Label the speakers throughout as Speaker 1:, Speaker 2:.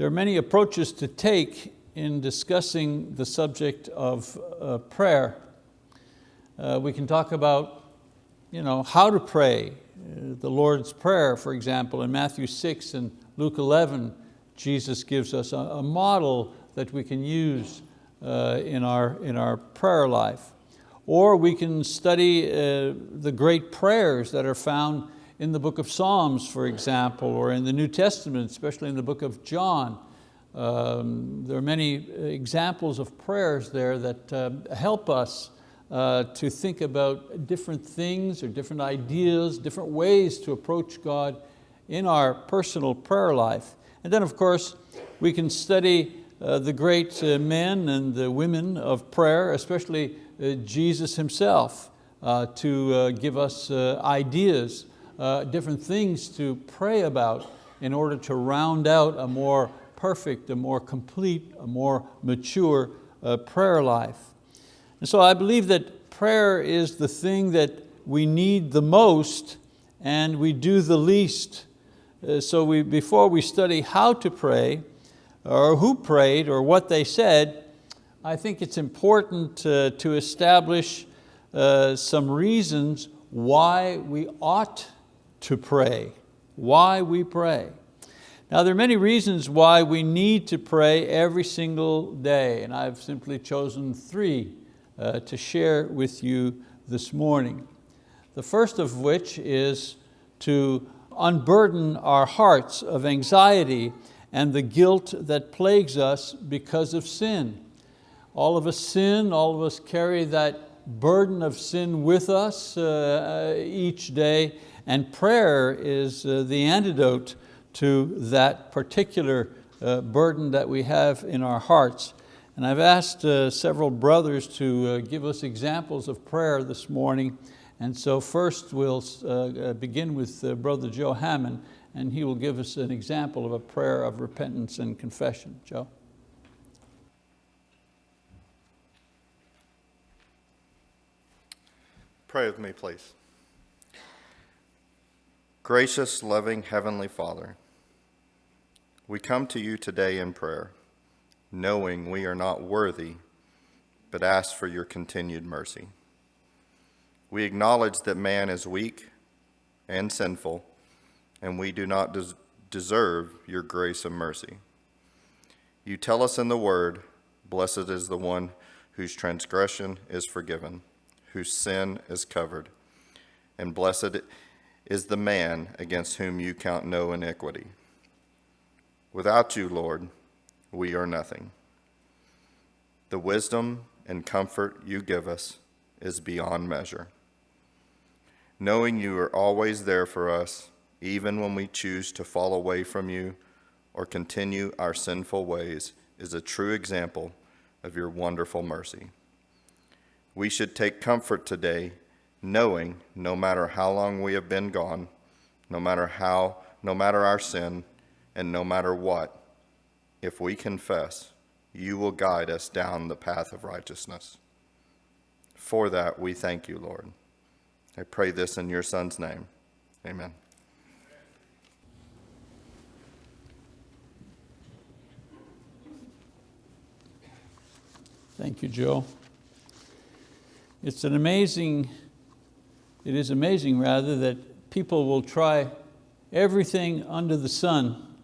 Speaker 1: There are many approaches to take in discussing the subject of uh, prayer. Uh, we can talk about you know, how to pray. Uh, the Lord's Prayer, for example, in Matthew 6 and Luke 11, Jesus gives us a, a model that we can use uh, in, our, in our prayer life. Or we can study uh, the great prayers that are found in the book of Psalms, for example, or in the New Testament, especially in the book of John. Um, there are many examples of prayers there that uh, help us uh, to think about different things or different ideas, different ways to approach God in our personal prayer life. And then of course, we can study uh, the great uh, men and the women of prayer, especially uh, Jesus himself, uh, to uh, give us ideas uh, different things to pray about in order to round out a more perfect, a more complete, a more mature uh, prayer life. And so I believe that prayer is the thing that we need the most and we do the least. Uh, so we, before we study how to pray, or who prayed, or what they said, I think it's important uh, to establish uh, some reasons why we ought to pray, why we pray. Now there are many reasons why we need to pray every single day, and I've simply chosen three uh, to share with you this morning. The first of which is to unburden our hearts of anxiety and the guilt that plagues us because of sin. All of us sin, all of us carry that burden of sin with us uh, each day, and prayer is uh, the antidote to that particular uh, burden that we have in our hearts. And I've asked uh, several brothers to give us examples of prayer this morning. And so first we'll begin with Brother Joe Hammond and he will give us an example of a prayer of repentance and confession. Joe?
Speaker 2: Pray with me, please. Gracious, loving Heavenly Father, we come to you today in prayer, knowing we are not worthy, but ask for your continued mercy. We acknowledge that man is weak and sinful, and we do not des deserve your grace and mercy. You tell us in the word, blessed is the one whose transgression is forgiven, whose sin is covered, and blessed is the man against whom you count no iniquity. Without you, Lord, we are nothing. The wisdom and comfort you give us is beyond measure. Knowing you are always there for us, even when we choose to fall away from you or continue our sinful ways, is a true example of your wonderful mercy. We should take comfort today knowing no matter how long we have been gone, no matter how, no matter our sin, and no matter what, if we confess, you will guide us down the path of righteousness. For that, we thank you, Lord. I pray this in your Son's name. Amen.
Speaker 1: Thank you, Joe. It's an amazing it is amazing rather that people will try everything under the sun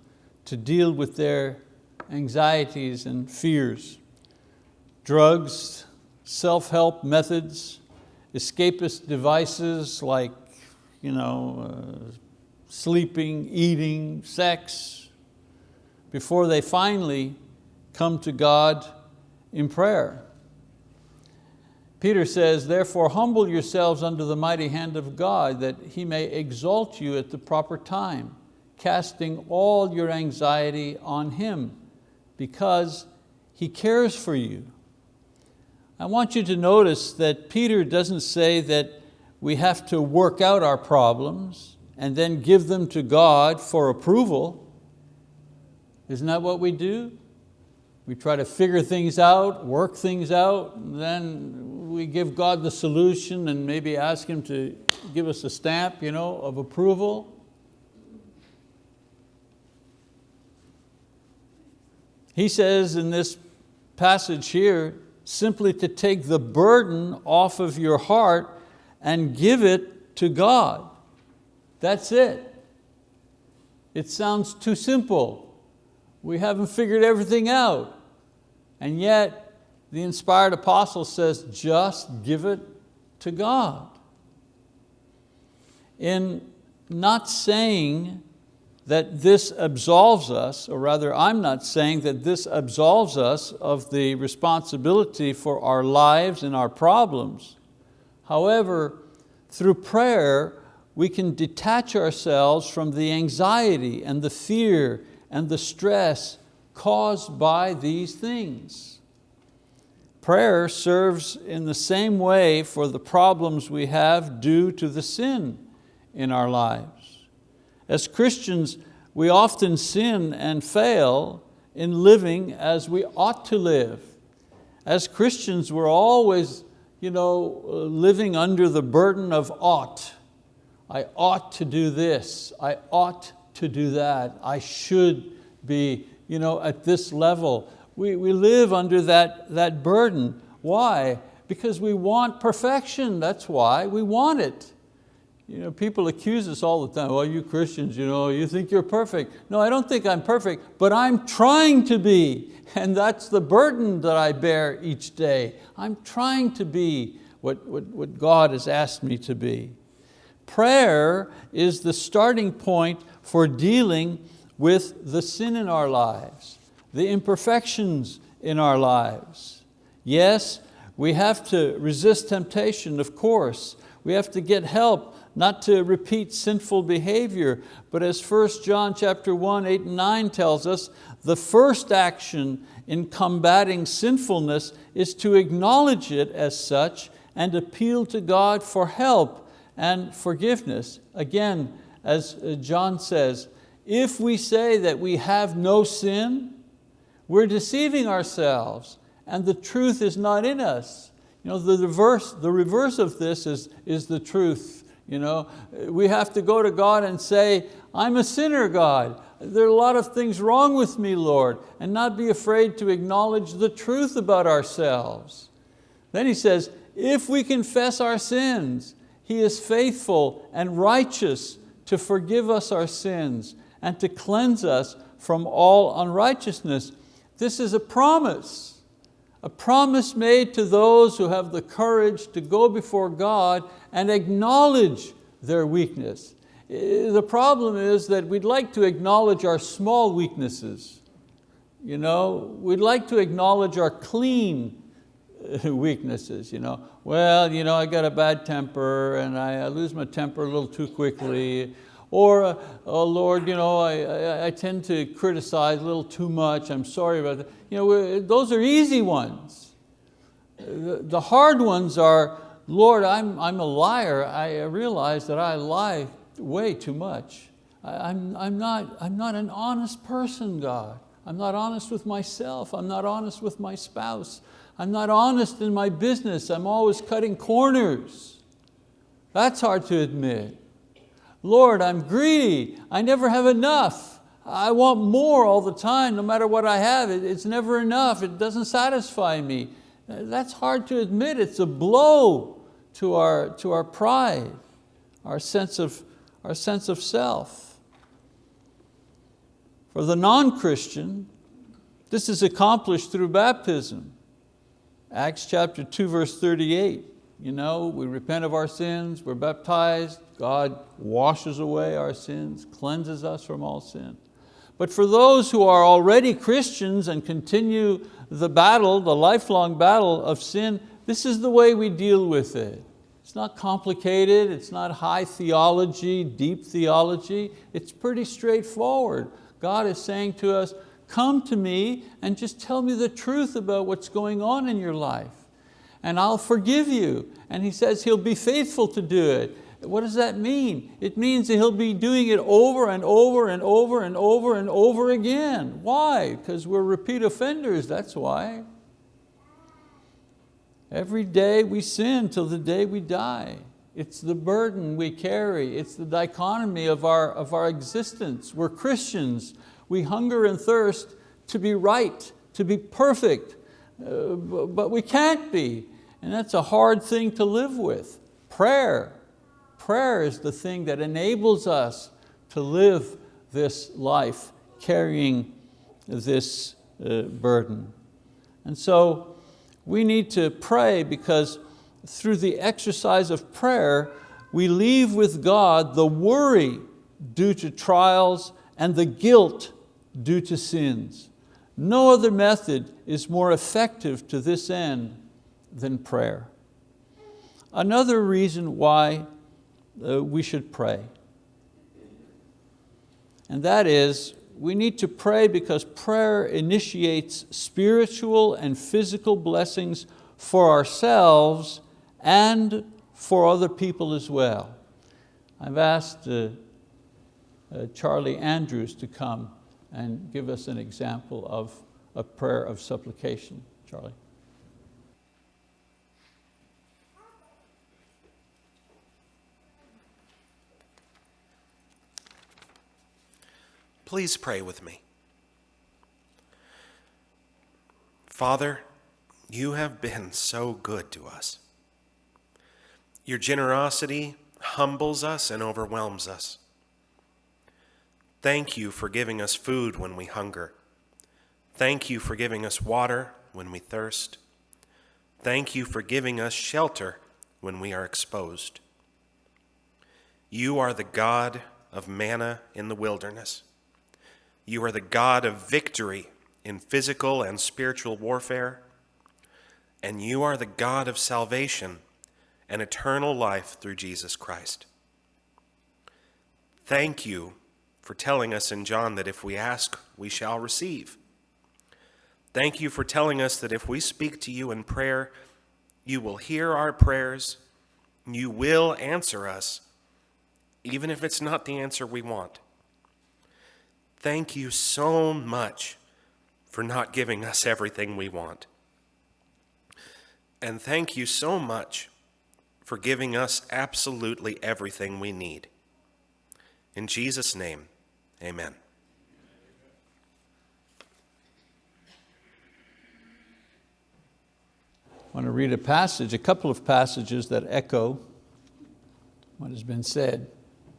Speaker 1: to deal with their anxieties and fears. Drugs, self-help methods, escapist devices like you know, uh, sleeping, eating, sex, before they finally come to God in prayer. Peter says, therefore humble yourselves under the mighty hand of God that He may exalt you at the proper time, casting all your anxiety on Him because He cares for you. I want you to notice that Peter doesn't say that we have to work out our problems and then give them to God for approval. Isn't that what we do? We try to figure things out, work things out, and then we give God the solution and maybe ask Him to give us a stamp you know, of approval? He says in this passage here, simply to take the burden off of your heart and give it to God. That's it. It sounds too simple. We haven't figured everything out. And yet, the inspired apostle says, just give it to God. In not saying that this absolves us, or rather I'm not saying that this absolves us of the responsibility for our lives and our problems. However, through prayer, we can detach ourselves from the anxiety and the fear and the stress caused by these things. Prayer serves in the same way for the problems we have due to the sin in our lives. As Christians, we often sin and fail in living as we ought to live. As Christians, we're always you know, living under the burden of ought. I ought to do this, I ought to do that, I should be you know, at this level. We, we live under that, that burden. Why? Because we want perfection, that's why we want it. You know, people accuse us all the time, well, you Christians, you, know, you think you're perfect. No, I don't think I'm perfect, but I'm trying to be. And that's the burden that I bear each day. I'm trying to be what, what, what God has asked me to be. Prayer is the starting point for dealing with the sin in our lives, the imperfections in our lives. Yes, we have to resist temptation, of course. We have to get help not to repeat sinful behavior, but as 1 John chapter 1, 8 and 9 tells us, the first action in combating sinfulness is to acknowledge it as such and appeal to God for help and forgiveness. Again, as uh, John says, if we say that we have no sin, we're deceiving ourselves and the truth is not in us. You know, the, reverse, the reverse of this is, is the truth. You know, we have to go to God and say, I'm a sinner, God. There are a lot of things wrong with me, Lord, and not be afraid to acknowledge the truth about ourselves. Then he says, if we confess our sins, He is faithful and righteous to forgive us our sins and to cleanse us from all unrighteousness. This is a promise a promise made to those who have the courage to go before God and acknowledge their weakness. Eh, the problem is that we'd like to acknowledge our small weaknesses. You know, we'd like to acknowledge our clean eh, weaknesses. You know, well, you know, I got a bad temper and I lose my temper a little too quickly. Or, uh, oh Lord, you know, I, I, I, tend to criticize a little too much, I'm sorry about that. You know, those are easy ones. The, the hard ones are, Lord, I'm, I'm a liar. I realize that I lie way too much. I, I'm, I'm, not, I'm not an honest person, God. I'm not honest with myself. I'm not honest with my spouse. I'm not honest in my business. I'm always cutting corners. That's hard to admit. Lord, I'm greedy. I never have enough. I want more all the time, no matter what I have. It's never enough. It doesn't satisfy me. That's hard to admit. It's a blow to our, to our pride, our sense, of, our sense of self. For the non-Christian, this is accomplished through baptism. Acts chapter 2, verse 38. You know, we repent of our sins, we're baptized, God washes away our sins, cleanses us from all sin. But for those who are already Christians and continue the battle, the lifelong battle of sin, this is the way we deal with it. It's not complicated, it's not high theology, deep theology, it's pretty straightforward. God is saying to us, come to me and just tell me the truth about what's going on in your life and I'll forgive you. And he says he'll be faithful to do it. What does that mean? It means that he'll be doing it over and over and over and over and over again. Why? Because we're repeat offenders, that's why. Every day we sin till the day we die. It's the burden we carry. It's the dichotomy of our, of our existence. We're Christians. We hunger and thirst to be right, to be perfect, uh, but we can't be. And that's a hard thing to live with. Prayer, prayer is the thing that enables us to live this life carrying this uh, burden. And so we need to pray because through the exercise of prayer, we leave with God the worry due to trials and the guilt due to sins. No other method is more effective to this end than prayer. Another reason why uh, we should pray, and that is we need to pray because prayer initiates spiritual and physical blessings for ourselves and for other people as well. I've asked uh, uh, Charlie Andrews to come and give us an example of a prayer of supplication. Charlie.
Speaker 3: Please pray with me. Father, you have been so good to us. Your generosity humbles us and overwhelms us. Thank you for giving us food when we hunger. Thank you for giving us water when we thirst. Thank you for giving us shelter when we are exposed. You are the God of manna in the wilderness. You are the God of victory in physical and spiritual warfare. And you are the God of salvation and eternal life through Jesus Christ. Thank you for telling us in John that if we ask, we shall receive. Thank you for telling us that if we speak to you in prayer, you will hear our prayers, you will answer us, even if it's not the answer we want. Thank you so much for not giving us everything we want. And thank you so much for giving us absolutely everything we need. In Jesus' name, amen.
Speaker 1: I want to read a passage, a couple of passages that echo what has been said.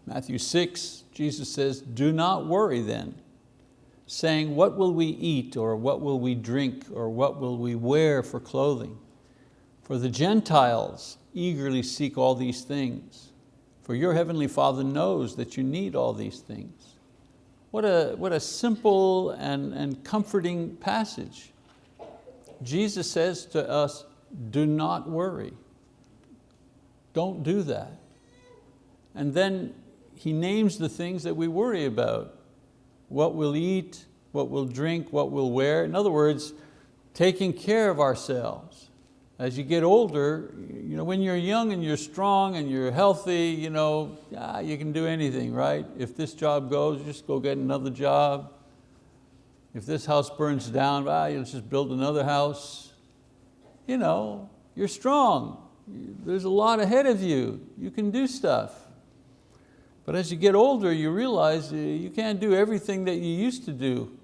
Speaker 1: Matthew 6, Jesus says, do not worry then, saying, what will we eat, or what will we drink, or what will we wear for clothing? For the Gentiles eagerly seek all these things, for your heavenly Father knows that you need all these things. What a, what a simple and, and comforting passage. Jesus says to us, do not worry. Don't do that. And then he names the things that we worry about. What we'll eat, what we'll drink, what we'll wear. In other words, taking care of ourselves. As you get older, you know, when you're young and you're strong and you're healthy, you, know, ah, you can do anything, right? If this job goes, just go get another job. If this house burns down, ah, you'll just build another house. You know, you're strong. There's a lot ahead of you. You can do stuff. But as you get older, you realize uh, you can't do everything that you used to do.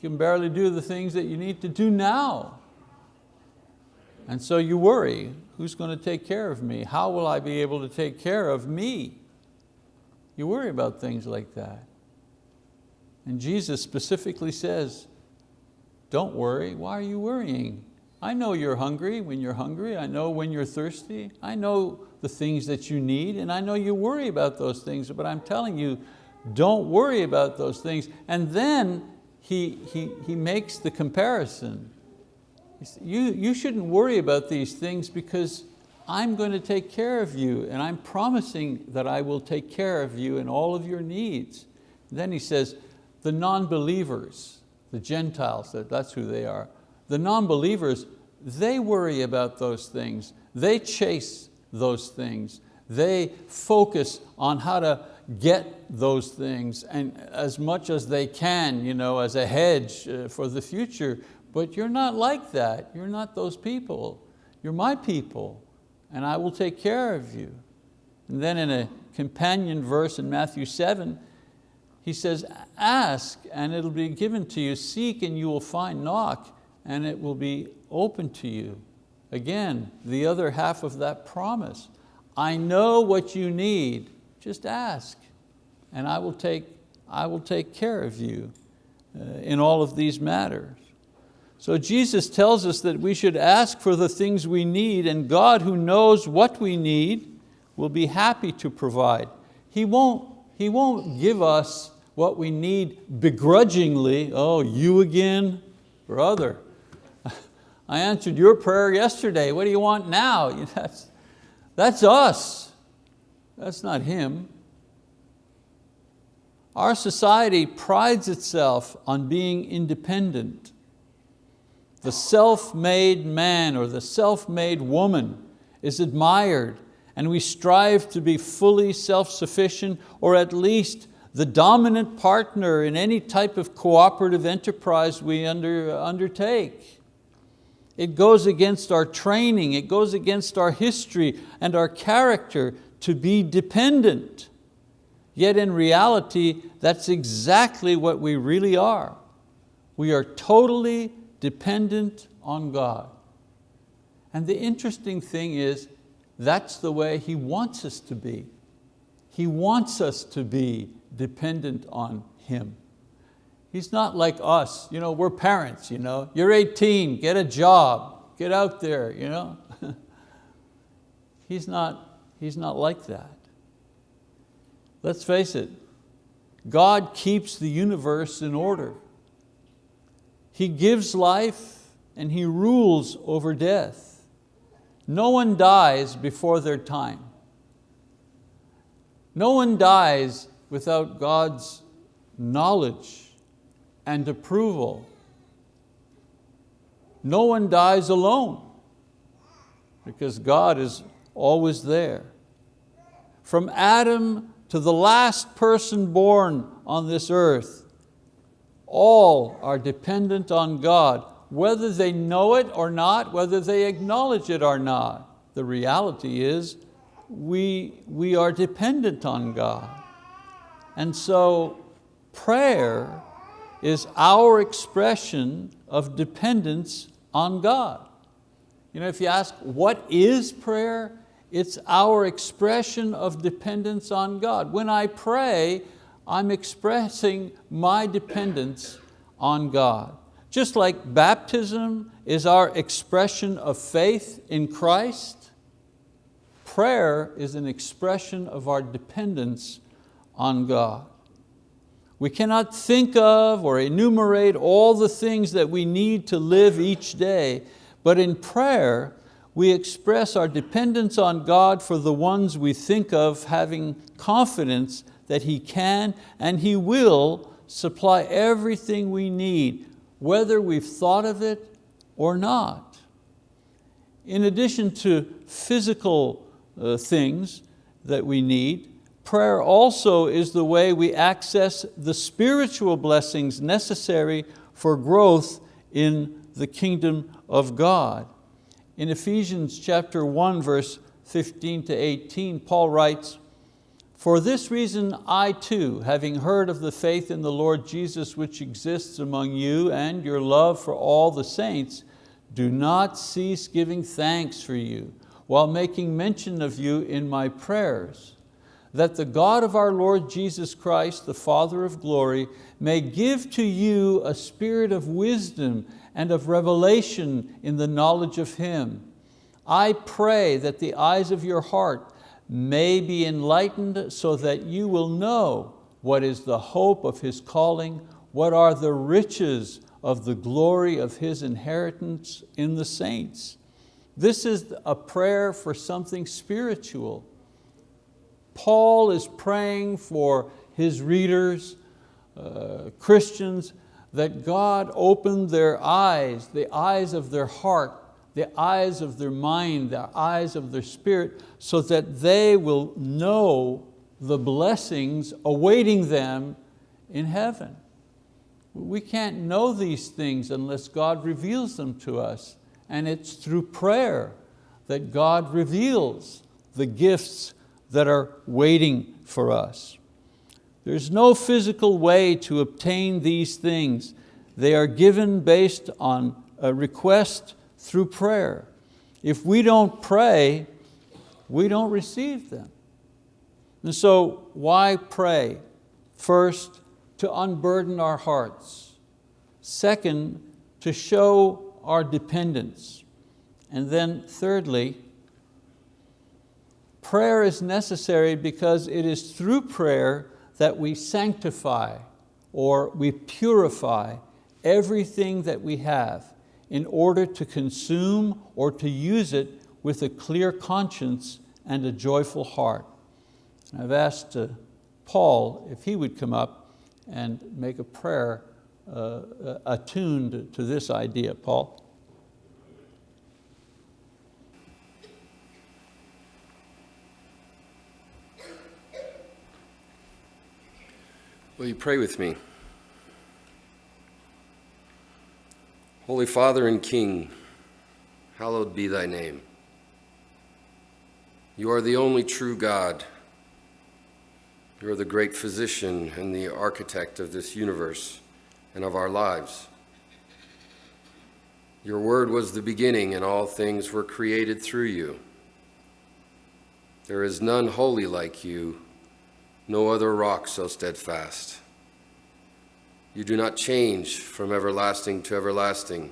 Speaker 1: You can barely do the things that you need to do now. And so you worry, who's going to take care of me? How will I be able to take care of me? You worry about things like that. And Jesus specifically says, don't worry, why are you worrying? I know you're hungry when you're hungry. I know when you're thirsty. I know the things that you need, and I know you worry about those things, but I'm telling you, don't worry about those things. And then he, he, he makes the comparison. You, you shouldn't worry about these things because I'm going to take care of you and I'm promising that I will take care of you and all of your needs. Then he says, the non-believers, the Gentiles, that's who they are, the non-believers, they worry about those things. They chase those things. They focus on how to get those things and as much as they can you know, as a hedge uh, for the future. But you're not like that. You're not those people. You're my people and I will take care of you. And then in a companion verse in Matthew 7, He says, ask and it'll be given to you, seek and you will find, knock and it will be open to you. Again, the other half of that promise. I know what you need, just ask and I will take, I will take care of you uh, in all of these matters. So Jesus tells us that we should ask for the things we need and God who knows what we need will be happy to provide. He won't, he won't give us what we need begrudgingly. Oh, you again? Brother, I answered your prayer yesterday. What do you want now? That's, that's us. That's not Him. Our society prides itself on being independent. The self-made man or the self-made woman is admired and we strive to be fully self-sufficient or at least the dominant partner in any type of cooperative enterprise we under, undertake. It goes against our training, it goes against our history and our character to be dependent. Yet in reality, that's exactly what we really are. We are totally dependent on God. And the interesting thing is, that's the way He wants us to be. He wants us to be dependent on Him. He's not like us, you know, we're parents, you know. you're 18, get a job, get out there. You know? he's, not, he's not like that. Let's face it, God keeps the universe in order. He gives life and He rules over death. No one dies before their time. No one dies without God's knowledge and approval. No one dies alone because God is always there. From Adam to the last person born on this earth, all are dependent on God, whether they know it or not, whether they acknowledge it or not. The reality is we, we are dependent on God. And so prayer is our expression of dependence on God. You know, if you ask, what is prayer? It's our expression of dependence on God. When I pray, I'm expressing my dependence on God. Just like baptism is our expression of faith in Christ, prayer is an expression of our dependence on God. We cannot think of or enumerate all the things that we need to live each day, but in prayer, we express our dependence on God for the ones we think of having confidence that He can and He will supply everything we need, whether we've thought of it or not. In addition to physical uh, things that we need, prayer also is the way we access the spiritual blessings necessary for growth in the kingdom of God. In Ephesians chapter 1, verse 15 to 18, Paul writes, For this reason I too, having heard of the faith in the Lord Jesus which exists among you and your love for all the saints, do not cease giving thanks for you, while making mention of you in my prayers, that the God of our Lord Jesus Christ, the Father of glory, may give to you a spirit of wisdom and of revelation in the knowledge of Him. I pray that the eyes of your heart may be enlightened so that you will know what is the hope of His calling, what are the riches of the glory of His inheritance in the saints. This is a prayer for something spiritual. Paul is praying for his readers, uh, Christians, that God opened their eyes, the eyes of their heart, the eyes of their mind, the eyes of their spirit, so that they will know the blessings awaiting them in heaven. We can't know these things unless God reveals them to us. And it's through prayer that God reveals the gifts that are waiting for us. There's no physical way to obtain these things. They are given based on a request through prayer. If we don't pray, we don't receive them. And so why pray? First, to unburden our hearts. Second, to show our dependence. And then thirdly, prayer is necessary because it is through prayer that we sanctify or we purify everything that we have in order to consume or to use it with a clear conscience and a joyful heart. I've asked uh, Paul if he would come up and make a prayer uh, uh attuned to this idea. Paul?
Speaker 4: Will you pray with me? Holy Father and King, hallowed be thy name. You are the only true God. You are the great physician and the architect of this universe and of our lives. Your word was the beginning, and all things were created through you. There is none holy like you, no other rock so steadfast. You do not change from everlasting to everlasting.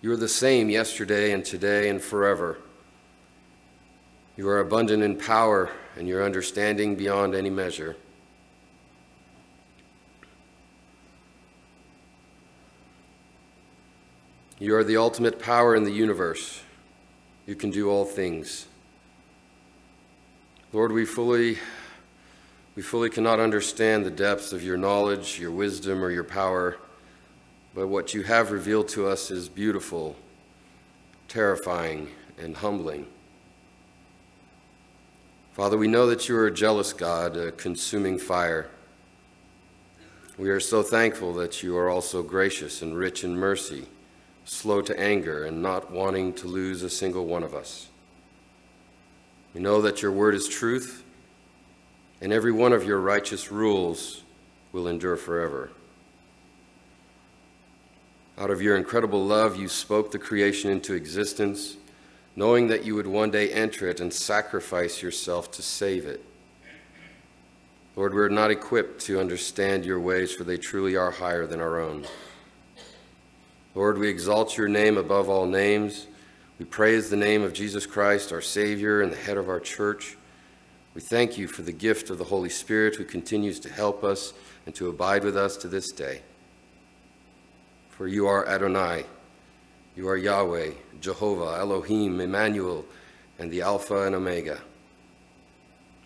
Speaker 4: You are the same yesterday and today and forever. You are abundant in power and your understanding beyond any measure. You are the ultimate power in the universe. You can do all things. Lord, we fully we fully cannot understand the depths of your knowledge, your wisdom, or your power, but what you have revealed to us is beautiful, terrifying, and humbling. Father, we know that you are a jealous God, a consuming fire. We are so thankful that you are also gracious and rich in mercy, slow to anger, and not wanting to lose a single one of us. We know that your word is truth and every one of your righteous rules will endure forever. Out of your incredible love, you spoke the creation into existence, knowing that you would one day enter it and sacrifice yourself to save it. Lord, we're not equipped to understand your ways, for they truly are higher than our own. Lord, we exalt your name above all names. We praise the name of Jesus Christ, our Savior and the head of our church. We thank you for the gift of the Holy Spirit who continues to help us and to abide with us to this day. For you are Adonai, you are Yahweh, Jehovah, Elohim, Emmanuel, and the Alpha and Omega.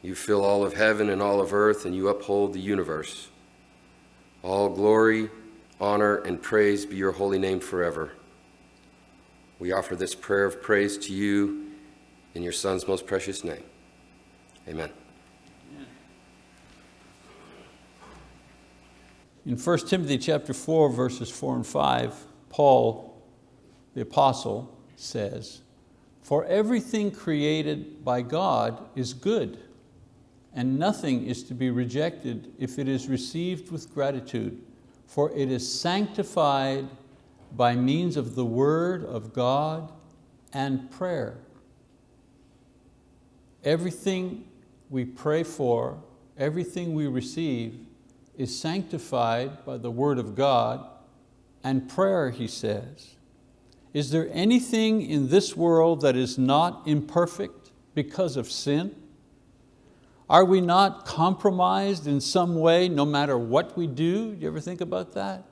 Speaker 4: You fill all of heaven and all of earth, and you uphold the universe. All glory, honor, and praise be your holy name forever. We offer this prayer of praise to you in your Son's most precious name. Amen.
Speaker 1: In 1 Timothy chapter 4, verses 4 and 5, Paul, the apostle, says, For everything created by God is good, and nothing is to be rejected if it is received with gratitude, for it is sanctified by means of the word of God and prayer. Everything we pray for, everything we receive is sanctified by the word of God and prayer, he says. Is there anything in this world that is not imperfect because of sin? Are we not compromised in some way no matter what we do? Do you ever think about that?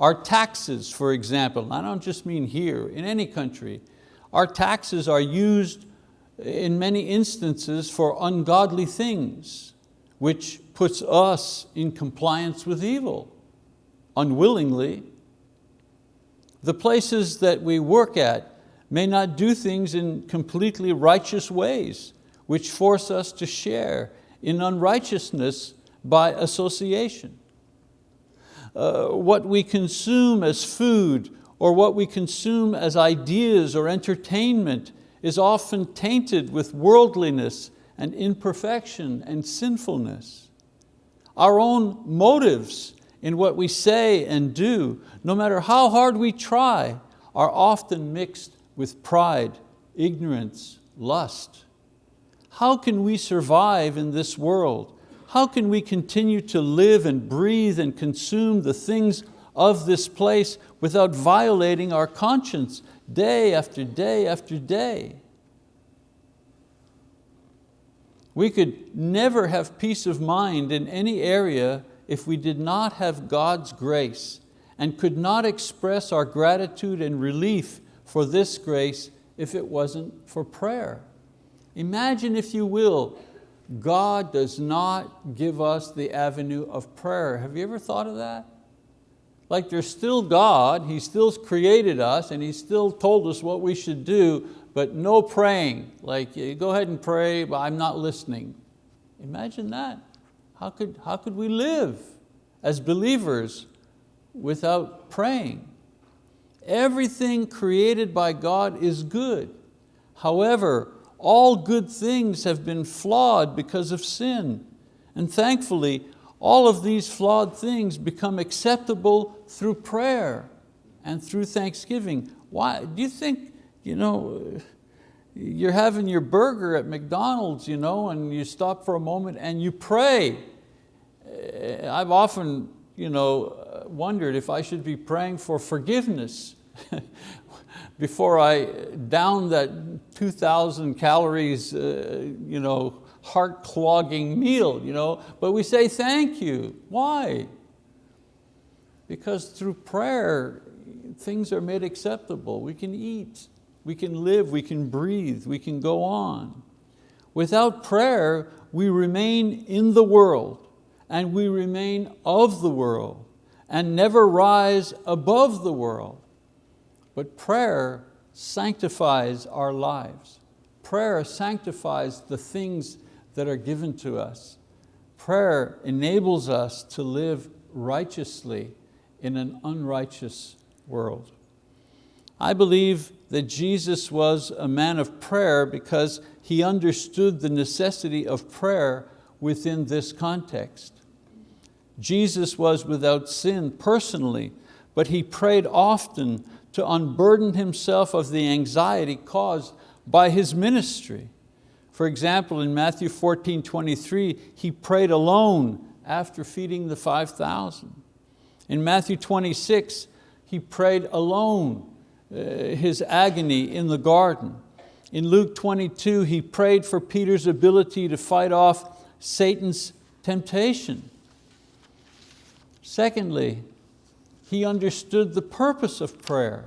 Speaker 1: Our taxes, for example, I don't just mean here, in any country, our taxes are used in many instances for ungodly things, which puts us in compliance with evil, unwillingly. The places that we work at may not do things in completely righteous ways, which force us to share in unrighteousness by association. Uh, what we consume as food or what we consume as ideas or entertainment is often tainted with worldliness and imperfection and sinfulness. Our own motives in what we say and do, no matter how hard we try, are often mixed with pride, ignorance, lust. How can we survive in this world? How can we continue to live and breathe and consume the things of this place without violating our conscience day after day after day? We could never have peace of mind in any area if we did not have God's grace and could not express our gratitude and relief for this grace if it wasn't for prayer. Imagine, if you will, God does not give us the avenue of prayer. Have you ever thought of that? Like there's still God, He still created us and He still told us what we should do, but no praying. Like go ahead and pray, but I'm not listening. Imagine that. How could, how could we live as believers without praying? Everything created by God is good. However, all good things have been flawed because of sin. And thankfully, all of these flawed things become acceptable through prayer and through thanksgiving. Why? Do you think, you know, you're having your burger at McDonald's you know, and you stop for a moment and you pray. Eh, I've often you know, wondered if I should be praying for forgiveness before I down that 2,000 calories uh, you know, heart clogging meal. You know? But we say thank you. Why? Because through prayer, things are made acceptable. We can eat, we can live, we can breathe, we can go on. Without prayer, we remain in the world and we remain of the world and never rise above the world. But prayer sanctifies our lives. Prayer sanctifies the things that are given to us. Prayer enables us to live righteously in an unrighteous world. I believe that Jesus was a man of prayer because he understood the necessity of prayer within this context. Jesus was without sin personally, but he prayed often to unburden himself of the anxiety caused by his ministry. For example, in Matthew 14, 23, he prayed alone after feeding the 5,000. In Matthew 26, he prayed alone uh, his agony in the garden. In Luke 22, he prayed for Peter's ability to fight off Satan's temptation. Secondly, he understood the purpose of prayer.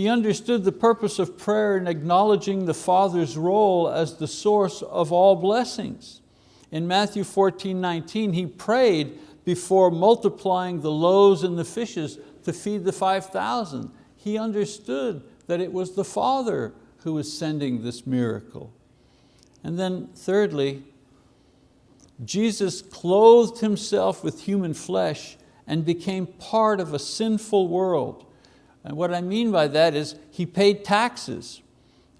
Speaker 1: He understood the purpose of prayer in acknowledging the Father's role as the source of all blessings. In Matthew 14, 19, he prayed before multiplying the loaves and the fishes to feed the 5,000. He understood that it was the Father who was sending this miracle. And then thirdly, Jesus clothed himself with human flesh and became part of a sinful world. And what I mean by that is he paid taxes.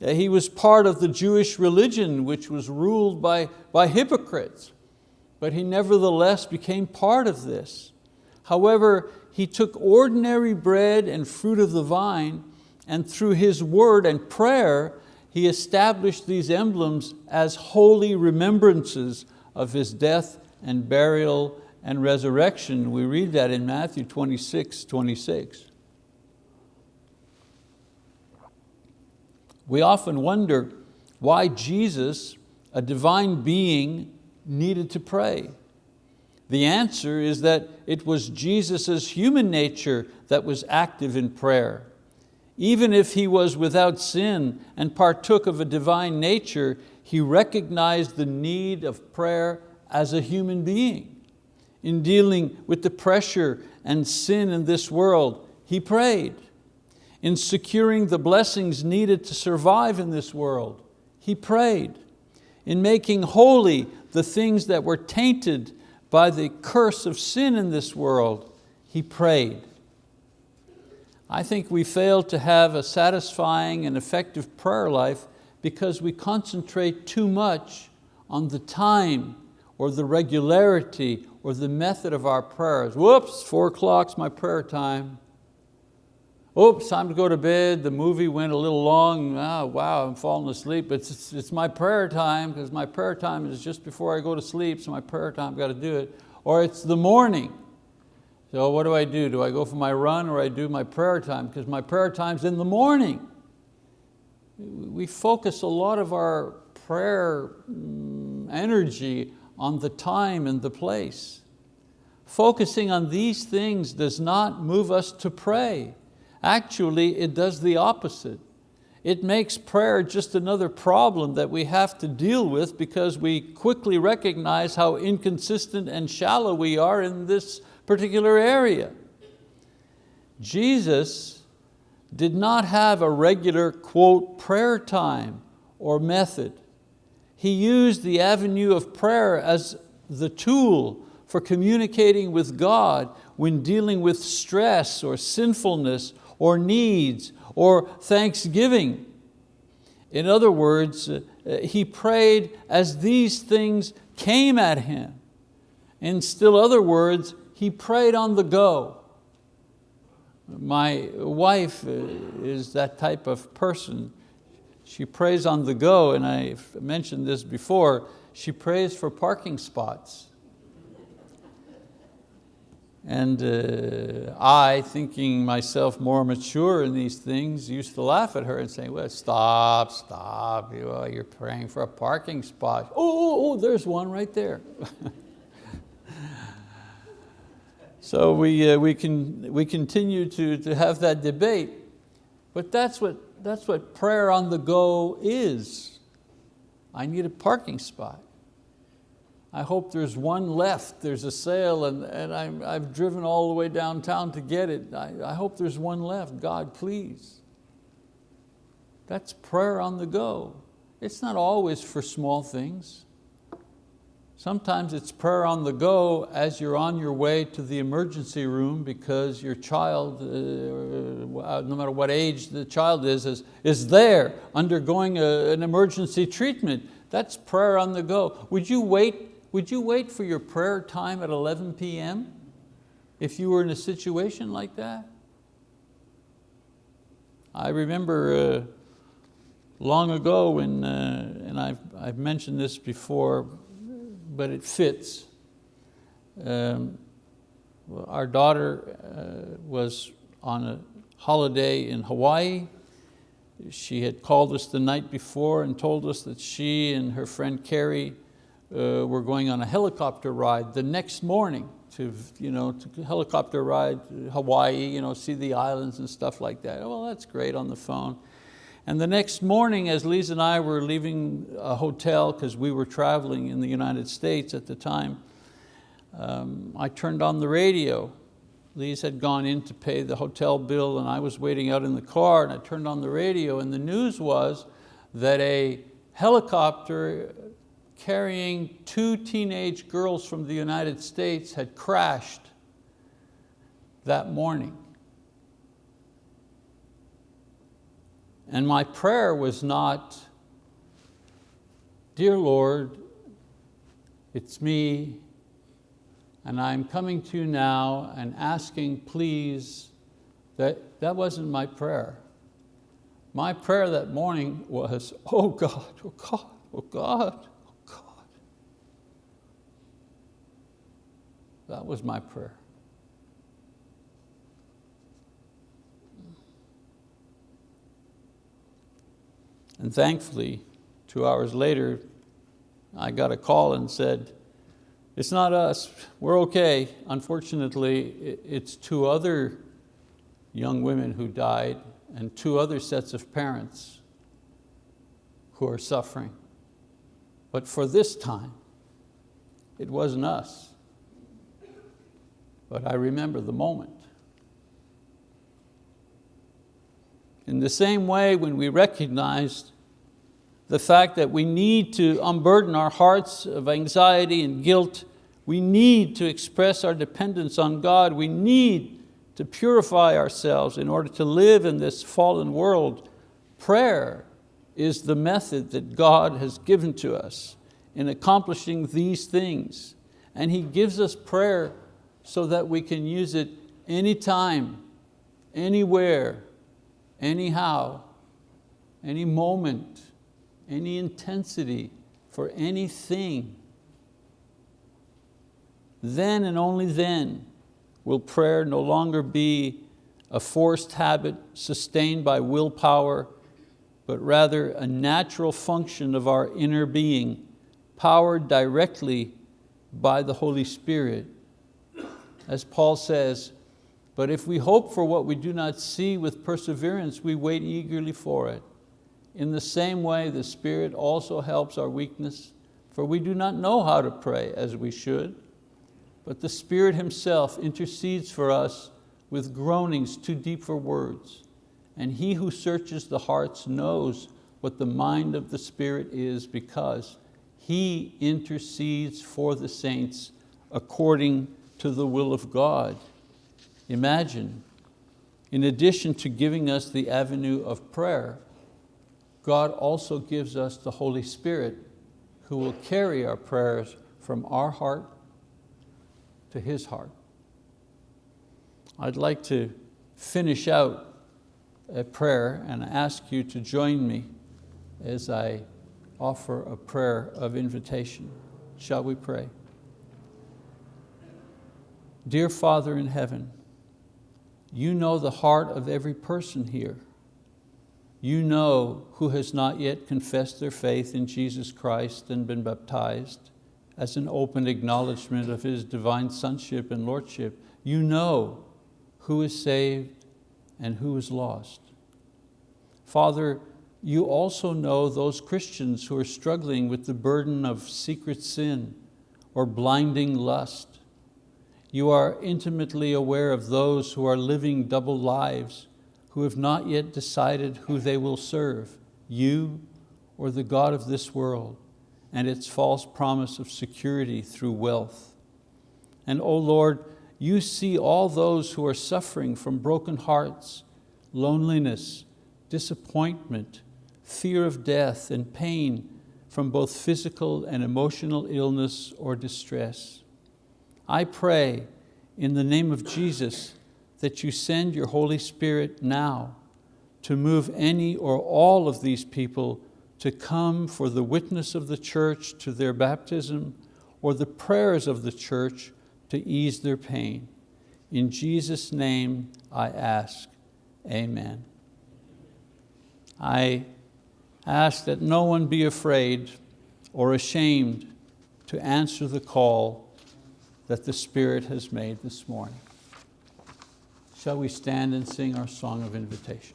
Speaker 1: Uh, he was part of the Jewish religion which was ruled by, by hypocrites, but he nevertheless became part of this. However, he took ordinary bread and fruit of the vine and through his word and prayer, he established these emblems as holy remembrances of his death and burial and resurrection. We read that in Matthew 26, 26. We often wonder why Jesus, a divine being, needed to pray. The answer is that it was Jesus' human nature that was active in prayer. Even if He was without sin and partook of a divine nature, He recognized the need of prayer as a human being in dealing with the pressure and sin in this world, he prayed. In securing the blessings needed to survive in this world, he prayed. In making holy the things that were tainted by the curse of sin in this world, he prayed. I think we fail to have a satisfying and effective prayer life because we concentrate too much on the time or the regularity or the method of our prayers. Whoops, four o'clock's my prayer time. Oops, time to go to bed, the movie went a little long, oh, wow, I'm falling asleep. It's, it's, it's my prayer time because my prayer time is just before I go to sleep, so my prayer time, I've got to do it. Or it's the morning. So what do I do? Do I go for my run or I do my prayer time? Because my prayer time's in the morning. We focus a lot of our prayer mm, energy on the time and the place. Focusing on these things does not move us to pray. Actually, it does the opposite. It makes prayer just another problem that we have to deal with because we quickly recognize how inconsistent and shallow we are in this particular area. Jesus did not have a regular, quote, prayer time or method. He used the avenue of prayer as the tool for communicating with God when dealing with stress or sinfulness or needs or thanksgiving. In other words, uh, he prayed as these things came at him. In still other words, he prayed on the go. My wife uh, is that type of person. She prays on the go, and I've mentioned this before, she prays for parking spots. And uh, I, thinking myself more mature in these things, used to laugh at her and say, well, stop, stop, you, uh, you're praying for a parking spot. Oh, oh, oh there's one right there. so we, uh, we, can, we continue to, to have that debate, but that's what, that's what prayer on the go is. I need a parking spot. I hope there's one left, there's a sale and, and I'm, I've driven all the way downtown to get it. I, I hope there's one left, God please. That's prayer on the go. It's not always for small things. Sometimes it's prayer on the go as you're on your way to the emergency room because your child, uh, uh no matter what age the child is, is, is there undergoing a, an emergency treatment. That's prayer on the go. Would you wait would you wait for your prayer time at 11 p.m. if you were in a situation like that? I remember uh, long ago when, uh, and I've, I've mentioned this before, but it fits. Um, our daughter uh, was on a holiday in Hawaii. She had called us the night before and told us that she and her friend Carrie uh, were going on a helicopter ride the next morning to, you know, to helicopter ride Hawaii, you know, see the islands and stuff like that. Well, that's great on the phone. And the next morning, as Lisa and I were leaving a hotel, because we were traveling in the United States at the time, um, I turned on the radio. Lisa had gone in to pay the hotel bill and I was waiting out in the car and I turned on the radio and the news was that a helicopter carrying two teenage girls from the United States had crashed that morning. And my prayer was not, dear Lord, it's me, and I'm coming to you now and asking please, that, that wasn't my prayer. My prayer that morning was, oh God, oh God, oh God, That was my prayer. And thankfully, two hours later, I got a call and said, it's not us, we're okay. Unfortunately, it's two other young women who died and two other sets of parents who are suffering. But for this time, it wasn't us but I remember the moment. In the same way, when we recognized the fact that we need to unburden our hearts of anxiety and guilt, we need to express our dependence on God, we need to purify ourselves in order to live in this fallen world. Prayer is the method that God has given to us. in accomplishing these things. And He gives us prayer so that we can use it anytime, anywhere, anyhow, any moment, any intensity, for anything. Then and only then will prayer no longer be a forced habit sustained by willpower, but rather a natural function of our inner being, powered directly by the Holy Spirit. As Paul says, but if we hope for what we do not see with perseverance, we wait eagerly for it. In the same way, the Spirit also helps our weakness, for we do not know how to pray as we should, but the Spirit Himself intercedes for us with groanings too deep for words. And He who searches the hearts knows what the mind of the Spirit is because He intercedes for the saints according to the will of God. Imagine, in addition to giving us the avenue of prayer, God also gives us the Holy Spirit who will carry our prayers from our heart to His heart. I'd like to finish out a prayer and ask you to join me as I offer a prayer of invitation. Shall we pray? Dear Father in heaven, you know the heart of every person here. You know who has not yet confessed their faith in Jesus Christ and been baptized as an open acknowledgement of His divine sonship and lordship. You know who is saved and who is lost. Father, you also know those Christians who are struggling with the burden of secret sin or blinding lust. You are intimately aware of those who are living double lives, who have not yet decided who they will serve, you or the God of this world and its false promise of security through wealth. And O oh Lord, you see all those who are suffering from broken hearts, loneliness, disappointment, fear of death, and pain from both physical and emotional illness or distress. I pray in the name of Jesus that you send your Holy Spirit now to move any or all of these people to come for the witness of the church to their baptism or the prayers of the church to ease their pain. In Jesus' name I ask, amen. I ask that no one be afraid or ashamed to answer the call that the Spirit has made this morning. Shall we stand and sing our song of invitation?